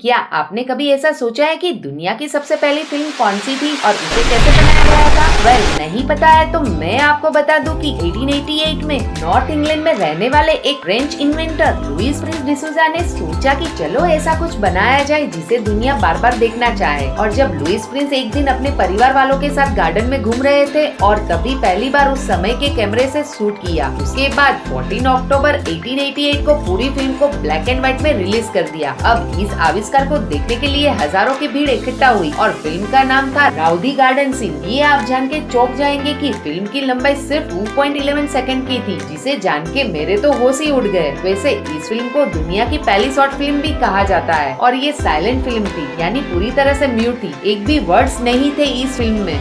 क्या? आपने कभी ऐसा सोचा है कि दुनिया की सबसे पहली फ़िल्म कौन सी थी और उसे कैसे बनाया गया था? वेल well, नहीं पता है तो मैं आपको बता दूँ कि 1888 में नॉर्थ इंग्लैंड में रहने वाले एक फ्रेंच इन्वेंटर लुइस प्रिंस डिसूजा ने सोचा कि चलो ऐसा कुछ बनाया जाए जिसे दुनिया बार बार देखना चाहे। और जब लुइस प्रिंस एक दिन अपने परिवार वालों के साथ गार्डन में घूम रहे थे और तभी पहली बार उस समय के कैमरे से शूट किया उसके बाद 14 अक्टूबर 1888 को पूरी फ़िल्म को ब्लैक एंड व्हाइट में रिलीज़ कर दिया। अब इस आविष्कार को देखने के लिए हज़ारों की भीड़ इकट्ठा हुई और फ़िल्म का नाम था राउदी गार्डन सिंह। ये आप जान के चौक जाएँगे कि फ़िल्म की लंबाई सिर्फ़ 2.11 सेकंड की थी, जिसे जान के मेरे तो होश ही उड़ गए। वैसे, इस फ़िल्म को दुनिया की पहली शॉर्ट फ़िल्म भी कहा जाता है। और ये साइलेंट फ़िल्म थी, यानी पूरी तरह ऐसी म्यूट थी। एक भी वर्ड नहीं थे इस फ़िल्म में।